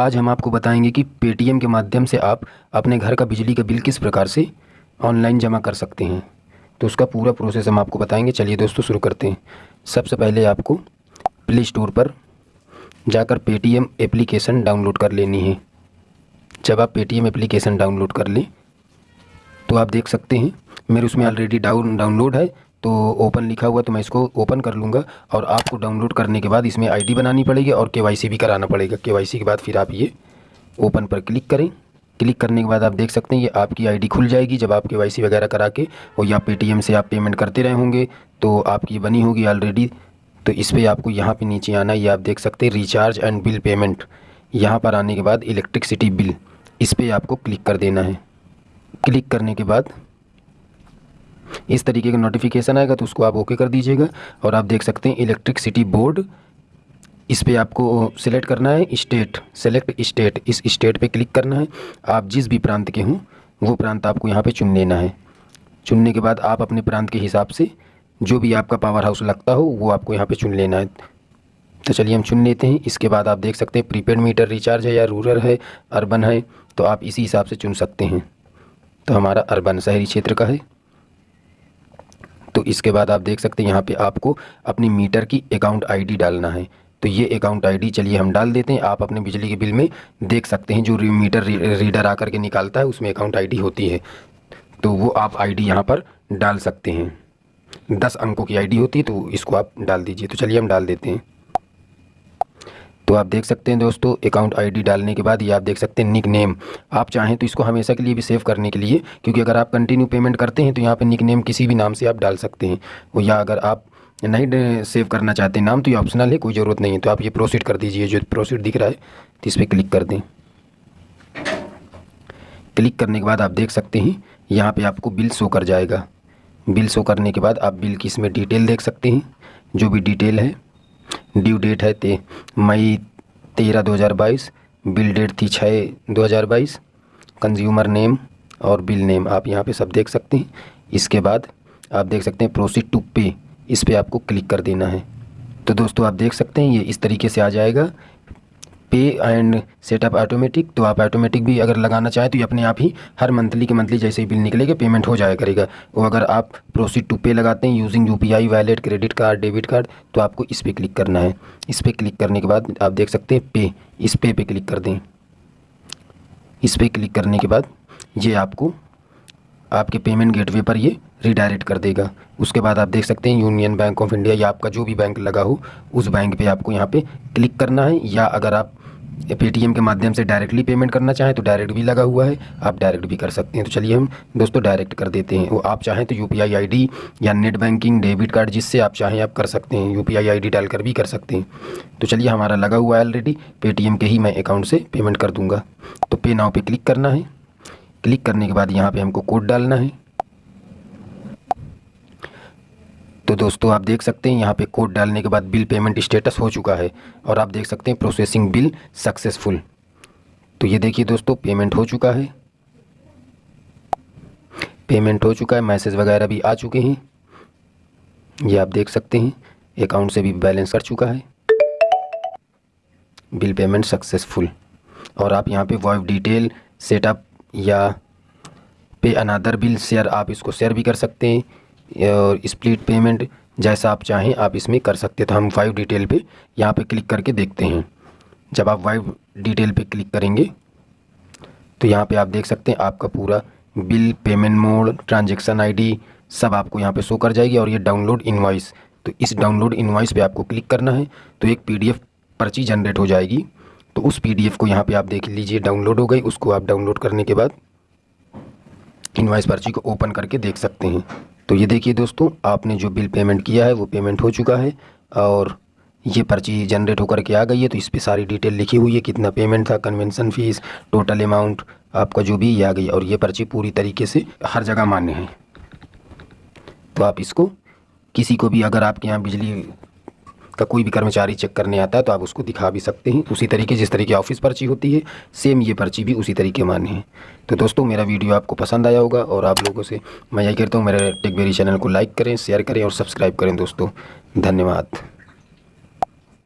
आज हम आपको बताएँगे कि पेटीएम के माध्यम से आप अपने घर का बिजली का बिल किस प्रकार से ऑनलाइन जमा कर सकते हैं। तो उसका पूरा प्रोसेस हम आपको बताएँगे। चलिए दोस्तों, शुरू करते हैं। सबसे पहले आपको प्ले स्टोर पर जाकर पेटीएम एप्लीकेशन डाउनलोड कर लेनी है। जब आप पेटीएम एप्लीकेशन डाउनलोड कर लें तो आप देख सकते हैं, मेरे उसमें ऑलरेडी डाउन डाउनलोड है। तो ओपन लिखा हुआ तो मैं इसको ओपन कर लूँगा और आपको डाउनलोड करने के बाद इसमें आईडी बनानी पड़ेगी और केवाईसी भी कराना पड़ेगा। केवाईसी के बाद फिर आप ये ओपन पर क्लिक करें। क्लिक करने के बाद आप देख सकते हैं, ये आपकी आईडी खुल जाएगी जब आप के वगैरह करा के और या पेटीएम से आप पेमेंट करते रहे होंगे तो आपकी बनी होगी ऑलरेडी तो इस पर आपको यहाँ पे नीचे आना ये आप देख सकते हैं रिचार्ज एंड बिल पेमेंट यहाँ पर आने के बाद इलेक्ट्रिकसिटी बिल इस पर आपको क्लिक कर देना है। क्लिक करने के बाद इस तरीके का नोटिफिकेशन आएगा तो उसको आप ओके कर दीजिएगा और आप देख सकते हैं इलेक्ट्रिक सिटी बोर्ड इस पर आपको सिलेक्ट करना है स्टेट सेलेक्ट स्टेट इस स्टेट पे क्लिक करना है। आप जिस भी प्रांत के हों, वो प्रांत आपको यहाँ पे चुन लेना है। चुनने के बाद आप अपने प्रांत के हिसाब से जो भी आपका पावर हाउस लगता हो, वो आपको यहाँ पे चुन लेना है। तो चलिए हम चुन लेते हैं। इसके बाद आप देख सकते हैं प्रीपेड मीटर रिचार्ज है या रूरल है अर्बन है तो आप इसी हिसाब से चुन सकते हैं। तो हमारा अर्बन शहरी क्षेत्र का है। तो इसके बाद आप देख सकते हैं यहाँ पे आपको अपनी मीटर की अकाउंट आईडी डालना है। तो ये अकाउंट आईडी चलिए हम डाल देते हैं। आप अपने बिजली के बिल में देख सकते हैं जो मीटर रीडर आकर के निकालता है, उसमें अकाउंट आईडी होती है। तो वो आप आईडी यहाँ पर डाल सकते हैं। दस अंकों की आईडी होती है तो इसको आप डाल दीजिए। तो चलिए हम डाल देते हैं। तो आप देख सकते हैं दोस्तों अकाउंट आईडी डालने के बाद ये आप देख सकते हैं निक नेम आप चाहें तो इसको हमेशा के लिए भी सेव करने के लिए, क्योंकि अगर आप कंटिन्यू पेमेंट करते हैं तो यहाँ पर निक नेम किसी भी नाम से आप डाल सकते हैं। या अगर आप नहीं सेव करना चाहते नाम तो ये ऑप्शनल है, कोई ज़रूरत नहीं है। तो आप ये प्रोसीड कर दीजिए, जो प्रोसीड दिख रहा है तो इस पर क्लिक कर दें। क्लिक करने के बाद आप देख सकते हैं, यहाँ पर आपको बिल शो कर जाएगा। बिल शो करने के बाद आप बिल की इसमें डिटेल देख सकते हैं, जो भी डिटेल है। ड्यू डेट है ते मई तेरह दो हज़ार बाईस, बिल डेट थी छः दो हज़ार बाईस कंज्यूमर नेम और बिल नेम आप यहाँ पे सब देख सकते हैं। इसके बाद आप देख सकते हैं प्रोसीड टू पे इस पर आपको क्लिक कर देना है। तो दोस्तों आप देख सकते हैं, ये इस तरीके से आ जाएगा। पे एंड सेटअप ऑटोमेटिक तो आप ऑटोमेटिक भी अगर लगाना चाहें तो ये अपने आप ही हर मंथली के मंथली जैसे ही बिल निकलेगा पेमेंट हो जाया करेगा। और अगर आप प्रोसीड टू पे लगाते हैं using U P I wallet credit card debit card तो आपको इस पर क्लिक करना है। इस पर क्लिक करने के बाद आप देख सकते हैं पे इस पे पे क्लिक कर दें। इस पर क्लिक करने के बाद ये आपको, आपके पेमेंट गेटवे पर ये रिडायरेक्ट कर देगा। उसके बाद आप देख सकते हैं यूनियन बैंक ऑफ़ इंडिया या आपका जो भी बैंक लगा हो, उस बैंक पे आपको यहाँ पे क्लिक करना है या अगर आप पेटीएम के माध्यम से डायरेक्टली पेमेंट करना चाहें तो डायरेक्ट भी लगा हुआ है। आप डायरेक्ट भी कर सकते हैं। तो चलिए हम दोस्तों डायरेक्ट कर देते हैं। वो आप चाहें तो यू पी या नेट बैंकिंग डेबिट कार्ड जिससे आप चाहें आप कर सकते हैं। यू पी डालकर भी कर सकते हैं। तो चलिए हमारा लगा हुआ है ऑलरेडी पेटीएम के ही मैं अकाउंट से पेमेंट कर दूँगा। तो पे नाव पर क्लिक करना है। क्लिक करने के बाद यहाँ पर हमको कोड डालना है। तो दोस्तों, आप देख सकते हैं यहाँ पे कोड डालने के बाद बिल पेमेंट स्टेटस हो चुका है और आप देख सकते हैं प्रोसेसिंग बिल सक्सेसफुल। तो ये देखिए दोस्तों, पेमेंट हो चुका है। पेमेंट हो चुका है, मैसेज वगैरह भी आ चुके हैं। ये आप देख सकते हैं, अकाउंट से भी बैलेंस कर चुका है। Bill payment successful. और आप यहाँ पे वॉइस डिटेल सेटअप या पे अनादर बिल शेयर आप इसको शेयर भी कर सकते हैं। और स्प्लिट पेमेंट जैसा आप चाहें, आप इसमें कर सकते तो हम वाइव डिटेल पे यहाँ पे क्लिक करके देखते हैं। जब आप वाइव डिटेल पे क्लिक करेंगे तो यहाँ पे आप देख सकते हैं आपका पूरा bill payment mode transaction ID सब आपको यहाँ पे शो कर जाएगी और ये डाउनलोड इनवाइस तो इस डाउनलोड इनवाइस पे आपको क्लिक करना है तो एक पीडीएफ पर्ची जनरेट हो जाएगी। तो उस पीडीएफ को यहाँ पे आप देख लीजिए डाउनलोड हो गई। उसको आप डाउनलोड करने के बाद इनवाइस पर्ची को ओपन करके देख सकते हैं। तो ये देखिए दोस्तों, आपने जो बिल पेमेंट किया है वो पेमेंट हो चुका है और ये पर्ची जनरेट होकर के आ गई है तो इस पर सारी डिटेल लिखी हुई है, कितना पेमेंट था कन्वेंसन फ़ीस टोटल अमाउंट आपका जो भी ये आ गई और ये पर्ची पूरी तरीके से हर जगह मान्य है। तो आप इसको किसी को भी, अगर आपके यहाँ बिजली का कोई भी कर्मचारी चेक करने आता है तो आप उसको दिखा भी सकते हैं। उसी तरीके, जिस तरीके ऑफ़िस पर्ची होती है, सेम ये पर्ची भी उसी तरीके मान्य है। तो दोस्तों, मेरा वीडियो आपको पसंद आया होगा और आप लोगों से मैं यही कहता हूँ, मेरे टेकबेरी चैनल को लाइक करें, शेयर करें और सब्सक्राइब करें दोस्तों। धन्यवाद।